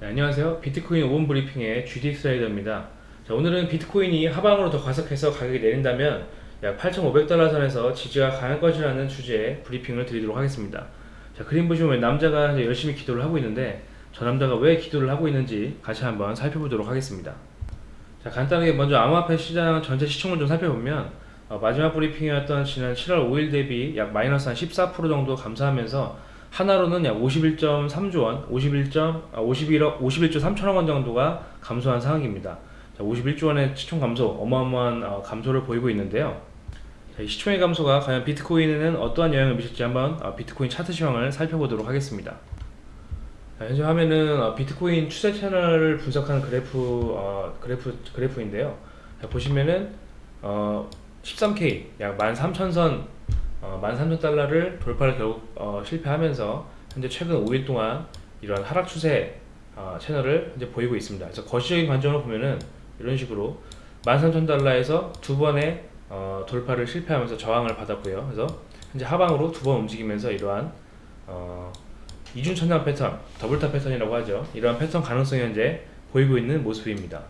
네, 안녕하세요. 비트코인 5분 브리핑의 GDX 트레이더입니다. 자, 오늘은 비트코인이 하방으로 더 과속해서 가격이 내린다면 약 8,500달러 선에서 지지가 강할 것이라는 주제의 브리핑을 드리도록 하겠습니다. 자, 그림 보시면 남자가 열심히 기도를 하고 있는데 저 남자가 왜 기도를 하고 있는지 같이 한번 살펴보도록 하겠습니다. 자, 간단하게 먼저 암호화폐 시장 전체 시총을 좀 살펴보면 어, 마지막 브리핑이었던 지난 7월 5일 대비 약 마이너스 한 14% 정도 감소하면서 하나로는 약 51.3조 원, 51. 아, 51억, 51조 3천억 원 정도가 감소한 상황입니다. 자, 51조 원의 시총 감소, 어마어마한 어, 감소를 보이고 있는데요. 자, 이 시총의 감소가 과연 비트코인에는 어떠한 영향을 미칠지 한번 어, 비트코인 차트 시황을 살펴보도록 하겠습니다. 자, 현재 화면은 어, 비트코인 추세 채널을 분석하는 그래프 어, 그래프 그래프인데요. 자, 보시면은 어, 13K 약 13,000선 어, 13,000달러를 돌파를 결국 어, 실패하면서 현재 최근 5일 동안 이러한 하락 추세 어, 채널을 이제 보이고 있습니다. 그래서 거시적인 관점으로 보면은 이런 식으로 13,000달러에서 두 번의 어, 돌파를 실패하면서 저항을 받았고요. 그래서 현재 하방으로 두 번 움직이면서 이러한 어, 이중천장 패턴, double top 패턴이라고 하죠. 이러한 패턴 가능성이 현재 보이고 있는 모습입니다.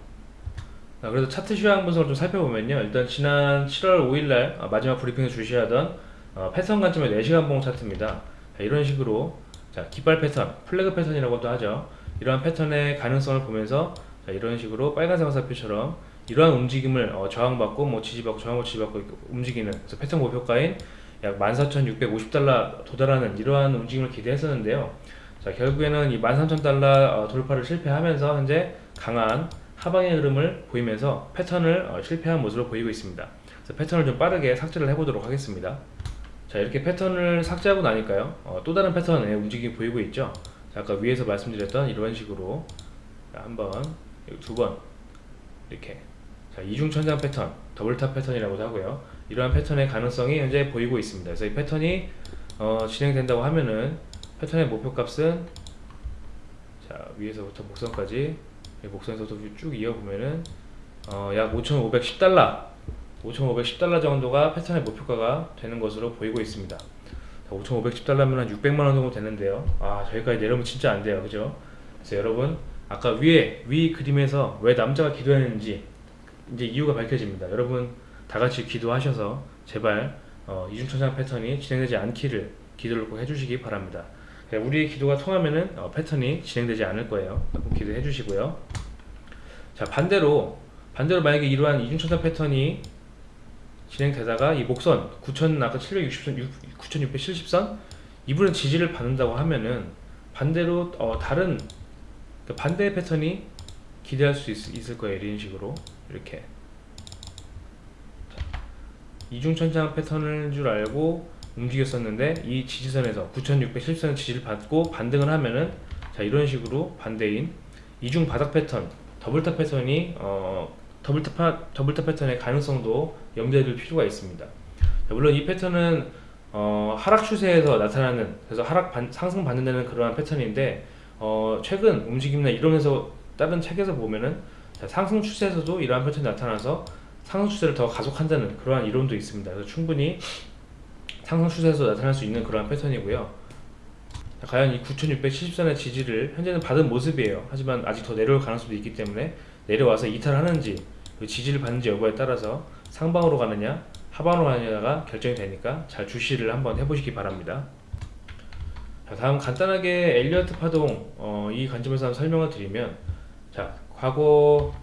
자, 그래서 차트 시황 분석을 좀 살펴보면요. 일단 지난 7월 5일날 어, 마지막 브리핑에 주시하던 어, 패턴 관점의 4시간 봉 차트입니다. 자, 이런 식으로 자, 깃발 패턴, flag 패턴이라고도 하죠. 이러한 패턴의 가능성을 보면서 자, 이런 식으로 빨간색 화살표처럼 이러한 움직임을 어, 저항받고 뭐 지지받고 저항받고 지지받고 움직이는 그래서 패턴 목표가인 약 14,650달러 도달하는 이러한 움직임을 기대했었는데요. 자, 결국에는 이 13,000달러 어, 돌파를 실패하면서 현재 강한 하방의 흐름을 보이면서 패턴을 어, 실패한 모습으로 보이고 있습니다. 그래서 패턴을 좀 빠르게 삭제를 해보도록 하겠습니다. 자 이렇게 패턴을 삭제하고 나니까요. 어, 또 다른 패턴의 움직임이 보이고 있죠? 자, 아까 위에서 말씀드렸던 이런 식으로 한번 두번 이렇게. 자 이중천장 패턴 double top 패턴이라고도 하고요. 이러한 패턴의 가능성이 현재 보이고 있습니다. 그래서 이 패턴이 어, 진행된다고 하면은 패턴의 목표값은 자 위에서부터 목선까지 목선에서도 쭉 이어보면은 어, 약 5,510달러 5,510달러 정도가 패턴의 목표가가 되는 것으로 보이고 있습니다. 5,510달러면 한 600만원 정도 되는데요. 아 저기까지 내려오면 진짜 안 돼요. 그죠? 그래서 여러분 아까 위에 위 그림에서 왜 남자가 기도했는지 이제 이유가 밝혀집니다. 여러분 다같이 기도하셔서 제발 어, 이중천장 패턴이 진행되지 않기를 기도를 꼭 해주시기 바랍니다. 우리의 기도가 통하면은 어, 패턴이 진행되지 않을 거예요. 기도해 주시고요. 자 반대로 반대로 만약에 이러한 이중천장 패턴이 진행되다가 이 목선 9,000 아까 760선 9,670선 이분은 지지를 받는다고 하면은 반대로 어, 다른 그 반대 패턴이 기대할 수 있, 을 거예요 이런 식으로. 이렇게. 이중천장 패턴을 줄 알고 움직였었는데 이 지지선에서 9670선 지지를 받고 반등을 하면은 자 이런 식으로 반대인 이중 바닥 패턴 double top 패턴이 어, double top, double top 패턴의 가능성도 염두에 둘 필요가 있습니다. 물론 이 패턴은 어, 하락 추세에서 나타나는 그래서 하락 반, 상승 받는다는 그러한 패턴인데 어, 최근 움직임이나 이론에서 다른 책에서 보면은 상승 추세에서도 이러한 패턴이 나타나서 상승 추세를 더 가속한다는 그러한 이론도 있습니다. 그래서 충분히 상승 추세에서 나타날 수 있는 그러한 패턴이고요. 과연 이 9670선의 지지를 현재는 받은 모습이에요. 하지만 아직 더 내려올 가능성도 있기 때문에 내려와서 이탈하는지 그 지지를 받는지 여부에 따라서 상방으로 가느냐 하방으로 가느냐가 결정이 되니까 잘 주시를 한번 해보시기 바랍니다. 자, 다음 간단하게 엘리어트 파동 어, 이 관점에서 한번 설명을 드리면 자 과거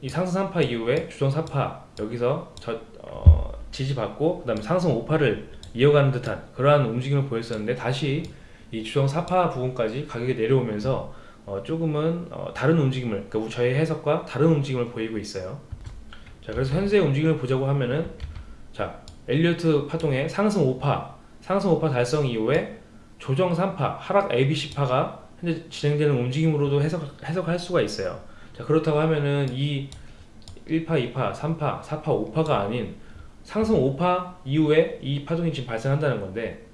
이 상승 3파 이후에 주정 4파 여기서 저, 어, 지지받고 그 다음에 상승 5파를 이어가는 듯한 그러한 움직임을 보였었는데 다시 이 주정 4파 부분까지 가격이 내려오면서 어, 조금은 어, 다른 움직임을 그러니까 저의 해석과 다른 움직임을 보이고 있어요. 자 그래서 현재 움직임을 보자고 하면은 자 엘리어트 파동의 상승 5파 상승 5파 달성 이후에 조정 3파 하락 ABC파가 현재 진행되는 움직임으로도 해석, 해석할 수가 있어요. 자 그렇다고 하면은 이 1파 2파 3파 4파 5파가 아닌 상승 5파 이후에 이 파동이 지금 발생한다는 건데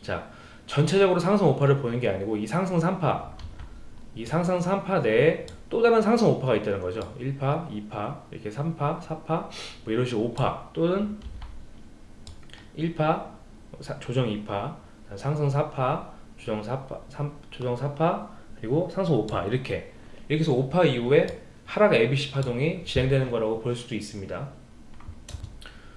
자 전체적으로 상승 5파를 보는 게 아니고 이 상승 3파 이 상승 3파 내에 또 다른 상승 5파가 있다는 거죠 1파, 2파, 이렇게 3파, 4파 뭐 이런 식으로 5파 또는 1파, 조정 2파, 상승 4파, 조정 4파, 3, 조정 4파 그리고 상승 5파 이렇게 이렇게 해서 5파 이후에 하락 ABC 파동이 진행되는 거라고 볼 수도 있습니다.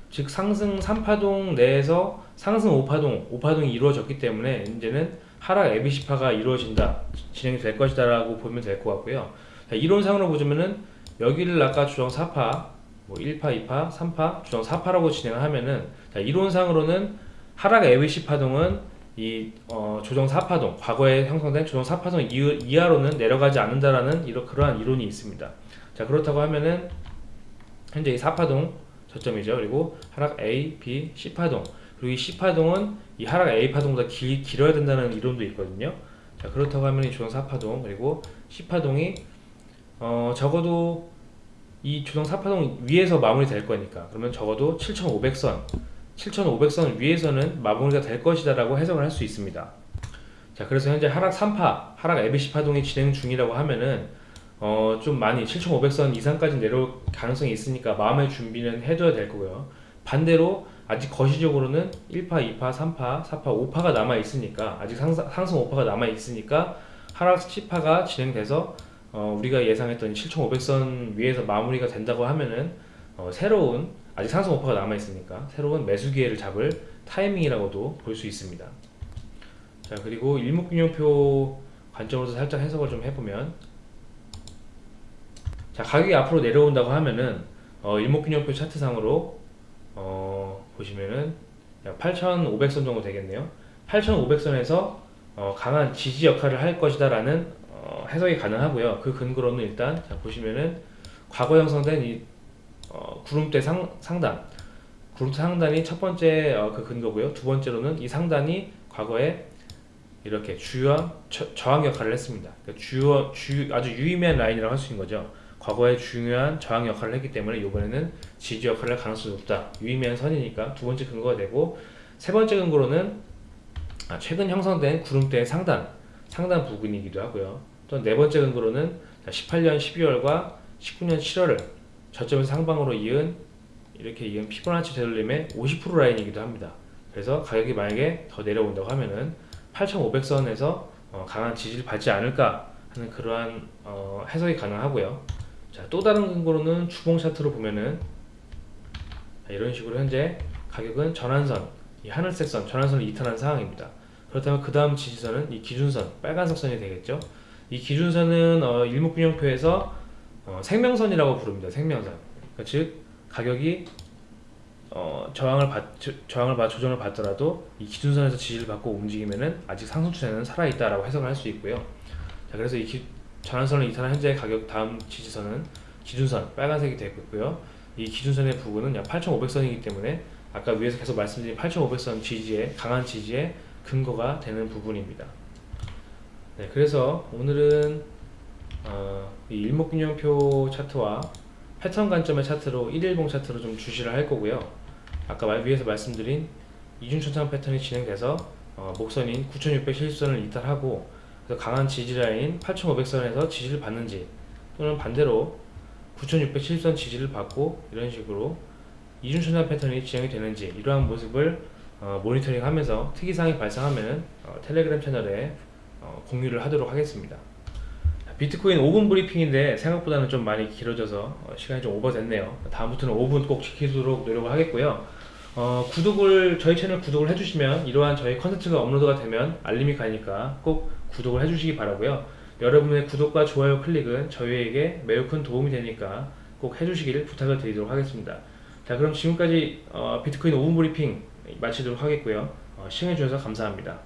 즉 상승 3파동 내에서 상승 5파동, 5파동이 이루어졌기 때문에 이제는 하락 ABC파가 이루어진다, 진행이 될 것이다 라고 보면 될 것 같고요. 자, 이론상으로 보자면은 여기를 아까 주정 4파, 뭐 1파, 2파, 3파, 주정 4파라고 진행을 하면은 자, 이론상으로는 하락 ABC 파동은 이 어, 조정 4파동, 과거에 형성된 조정 4파동 이, 이하로는 내려가지 않는다라는 이런 그러한 이론이 있습니다. 자 그렇다고 하면은 현재 이 4파동 저점이죠. 그리고 하락 A, B, C 파동 그리고 이 C 파동은 이 하락 A 파동보다 길, 길어야 된다는 이론도 있거든요. 자 그렇다고 하면 이 조정 4파동 그리고 C 파동이 어, 적어도 이 조정 4파동 위에서 마무리 될 거니까 그러면 적어도 7,500선 7,500선 위에서는 마무리가 될 것이다 라고 해석을 할 수 있습니다. 자, 그래서 현재 하락 3파, 하락 ABC 파동이 진행 중이라고 하면은 어, 좀 많이 7,500선 이상까지 내려올 가능성이 있으니까 마음의 준비는 해둬야 될 거고요. 반대로 아직 거시적으로는 1파, 2파, 3파, 4파, 5파가 남아 있으니까 아직 상승, 상승 5파가 남아 있으니까 하락 10파가 진행돼서 어, 우리가 예상했던 7,500선 위에서 마무리가 된다고 하면은 어, 새로운 아직 상승 오퍼가 남아 있으니까 새로운 매수 기회를 잡을 타이밍이라고도 볼 수 있습니다. 자 그리고 일목균형표 관점으로서 살짝 해석을 좀 해보면 자 가격이 앞으로 내려온다고 하면은 어, 일목균형표 차트상으로 어, 보시면은 약 8,500선 정도 되겠네요. 8,500선에서 어, 강한 지지 역할을 할 것이다 라는 어, 해석이 가능하고요. 그 근거로는 일단 자 보시면은 과거 형성된 이 어, 구름대 상, 상단 구름대 상단이 첫 번째 어, 그 근거고요. 두 번째로는 이 상단이 과거에 이렇게 주요한 저, 저항 역할을 했습니다. 그러니까 주요, 주, 아주 유의미한 라인이라고 할 수 있는 거죠. 과거에 중요한 저항 역할을 했기 때문에 이번에는 지지 역할을 할 가능성이 높다. 유의미한 선이니까 두 번째 근거가 되고 세 번째 근거로는 아, 최근 형성된 구름대의 상단, 상단 부근이기도 하고요. 또 네 번째 근거로는 18년 12월과 19년 7월을 저점에서 상방으로 이은 이렇게 이은 피보나치 되돌림의 50% 라인이기도 합니다. 그래서 가격이 만약에 더 내려온다고 하면은 8,500선에서 어, 강한 지지를 받지 않을까 하는 그러한 어, 해석이 가능하고요. 자, 또 다른 근거로는 주봉 차트로 보면은 자, 이런 식으로 현재 가격은 전환선, 이 하늘색 선, 전환선을 이탈한 상황입니다. 그렇다면 그 다음 지지선은 이 기준선, 빨간색 선이 되겠죠. 이 기준선은 어, 일목균형표에서 어, 생명선이라고 부릅니다. 생명선. 그러니까 즉 가격이 어, 저항을 받 저항을 받 조정을 받더라도 이 기준선에서 지지를 받고 움직이면은 아직 상승 추세는 살아 있다라고 해석을 할 수 있고요. 자, 그래서 이 기, 전환선을 이탈한 현재의 가격 다음 지지선은 기준선 빨간색이 되고 있고요. 이 기준선의 부근은 약 8,500선이기 때문에 아까 위에서 계속 말씀드린 8,500선 지지에 강한 지지의 근거가 되는 부분입니다. 네, 그래서 오늘은 어, 이 일목균형표 차트와 패턴 관점의 차트로 1일봉 차트로 좀 주시를 할 거고요. 아까 위에서 말씀드린 이중천장 패턴이 진행돼서 어, 목선인 9670선을 이탈하고 그래서 강한 지지 라인 8500선에서 지지를 받는지 또는 반대로 9670선 지지를 받고 이런 식으로 이중천장 패턴이 진행이 되는지 이러한 모습을 어, 모니터링 하면서 특이사항이 발생하면 어, 텔레그램 채널에 어, 공유를 하도록 하겠습니다. 비트코인 5분 브리핑인데 생각보다는 좀 많이 길어져서 어, 시간이 좀 오버됐네요. 다음부터는 5분 꼭 지키도록 노력을 하겠고요. 어, 구독을 저희 채널 구독을 해주시면 이러한 저희 컨텐츠가 업로드가 되면 알림이 가니까 꼭 구독을 해주시기 바라고요. 여러분의 구독과 좋아요 클릭은 저희에게 매우 큰 도움이 되니까 꼭 해주시기를 부탁을 드리도록 하겠습니다. 자 그럼 지금까지 어, 비트코인 5분 브리핑 마치도록 하겠고요. 어, 시청해주셔서 감사합니다.